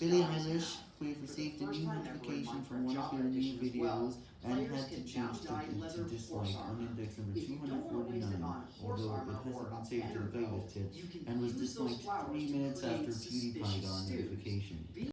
Billie Eilish, we've received a new notification from one of your new videos and had to change the to dislike on index number 249, although it hasn't been saved to the yet, and was disliked 3 minutes after PewDiePie got a notification.